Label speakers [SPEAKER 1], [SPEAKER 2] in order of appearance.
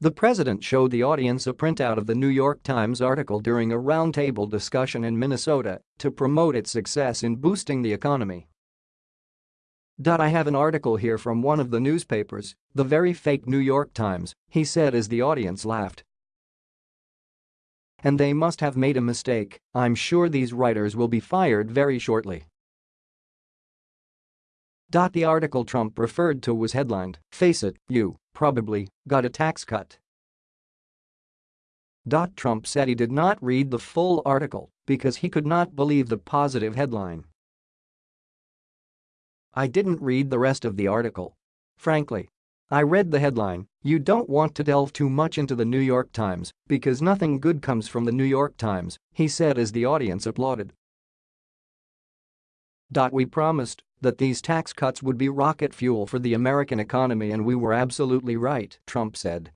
[SPEAKER 1] The president showed the audience a printout of the New York Times article during a roundtable discussion in Minnesota to promote its success in boosting the economy. I have an article here from one of the newspapers, the very fake New York Times, he said as the audience laughed. And they must have made a mistake, I'm sure these writers will be fired very shortly. The article Trump referred to was headlined, Face it, you, probably, got a tax cut. Trump said he did not read the full article because he could not believe the positive headline. I didn't read the rest of the article. Frankly. I read the headline, you don't want to delve too much into the New York Times because nothing good comes from the New York Times, he said as the audience applauded. We promised that these tax cuts would be rocket fuel for the American economy and we were absolutely right, Trump said.